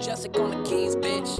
Jessica on the keys, bitch.